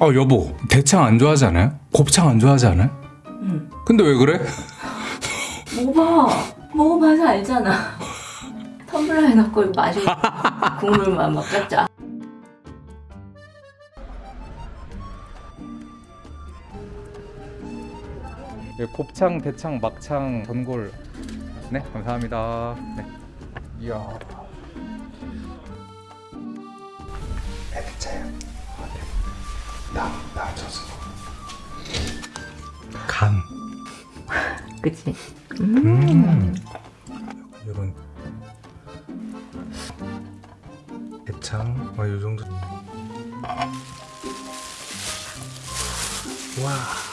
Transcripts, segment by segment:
어 여보 대창 안 좋아하지 않아요? 곱창 안 좋아하지 않아요? 응. 근데 왜 그래? 먹어봐. 먹어봐서 알잖아. 텀블러에 넣고 이거 마시고 국물만 막 짰자. 네, 곱창, 대창, 막창, 전골. 네, 감사합니다. 네. 이야. 나, 나 져서. 간. 그치? 음. 이런 대창, 아, 이 정도. 와.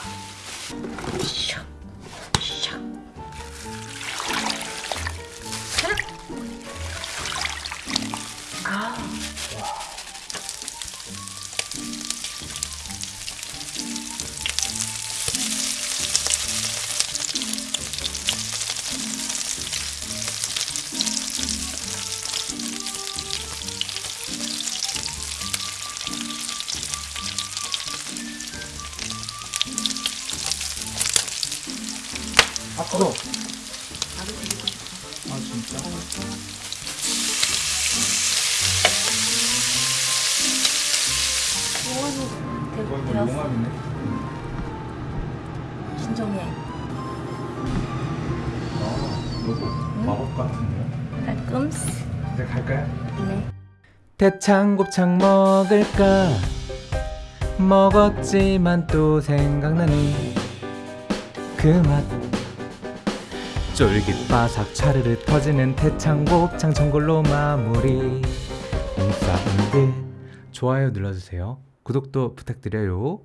아, 뜨거. 아, 진짜? 용암이네. 진정해. 아, 이거 마법 같은데요? 깔끔스. 이제 갈까요? 네. 대창 곱창 먹을까 먹었지만 또 생각나는 그맛 쫄깃 바삭 차르르 터지는 대창 곱창 전골로 마무리. 인사분들. 좋아요 눌러주세요. 구독도 부탁드려요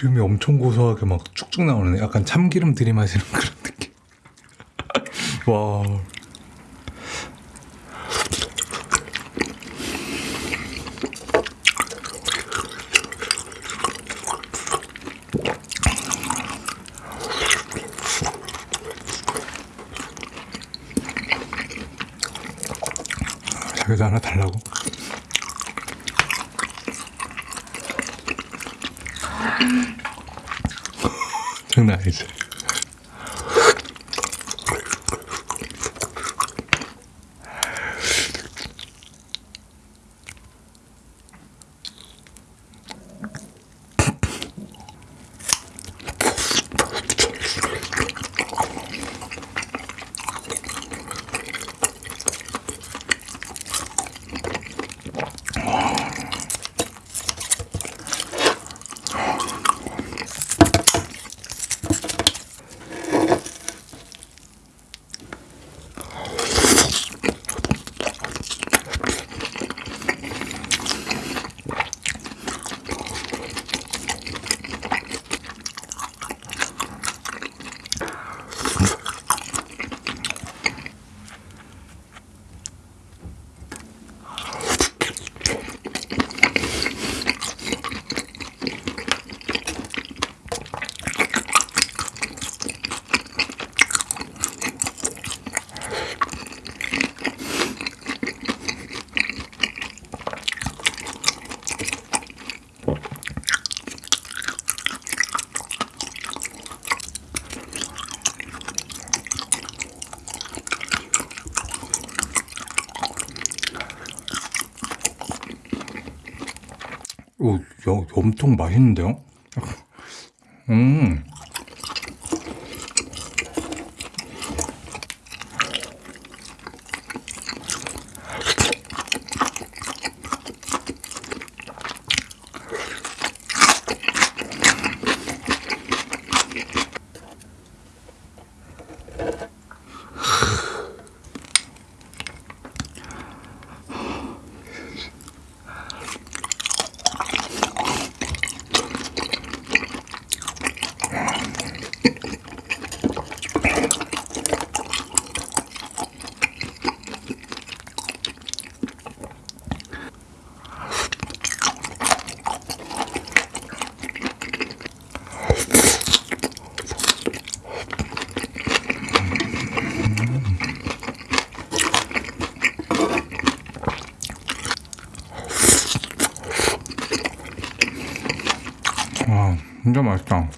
기름이 엄청 고소하게 막 쭉쭉 나오네. 약간 참기름 들이마시는 그런 느낌. 와. 자기도 하나 달라고? Nice. 오, 야, 엄청 맛있는데요? 음. 진짜 맛있다.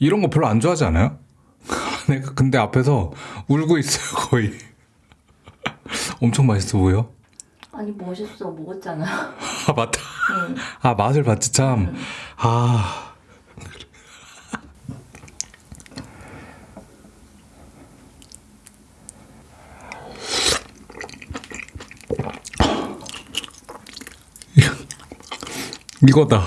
이런 거 별로 안 좋아하지 않아요? 내가 근데 앞에서 울고 있어요 거의. 엄청 맛있어 보여. 아니 멋있어 먹었잖아. 아 맞다. 응. 아 맛을 봤지 참. 아. 이거다.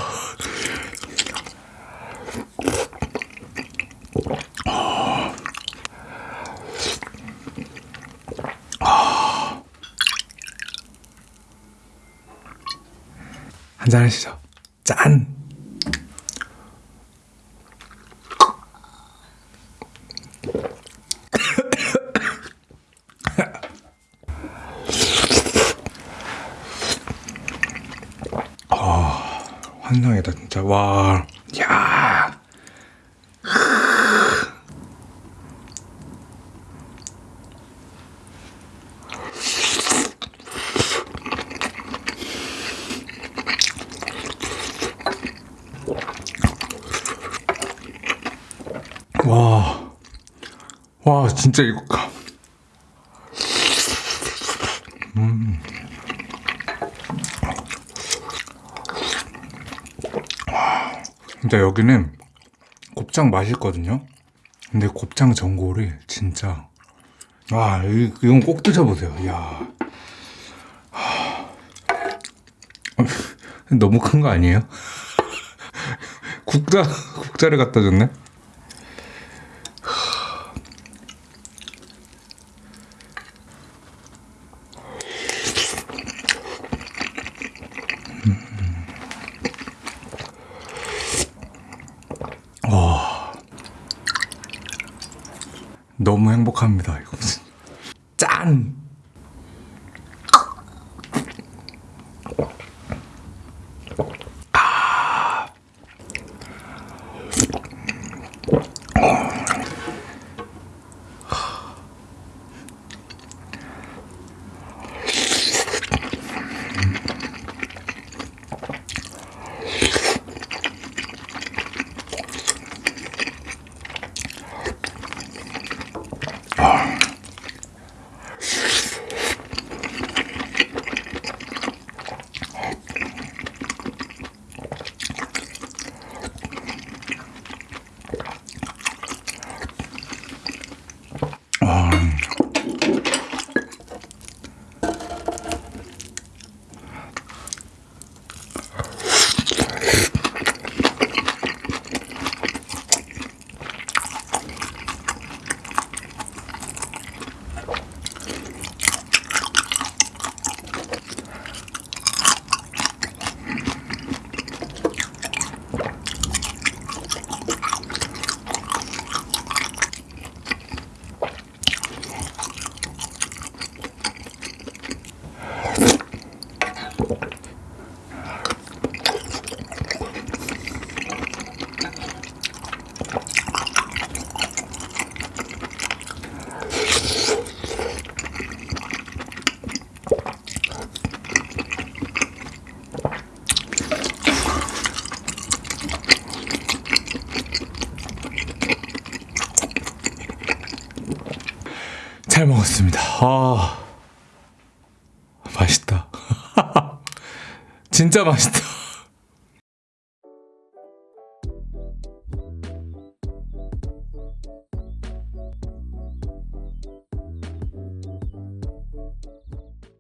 한잔 하시죠. 짠. 환상이다 진짜. 와, 야. 와, 와, 진짜 이거. 음. 와, 진짜 여기는 곱창 맛있거든요. 근데 곱창 전골이 진짜. 와, 이- 이건 꼭 드셔보세요. 하. 너무 큰 거 아니에요? 국자, 국자를 갖다 줬네? 너무 행복합니다. 이거 짠. 잘 먹었습니다. 아, 맛있다. 진짜 맛있다.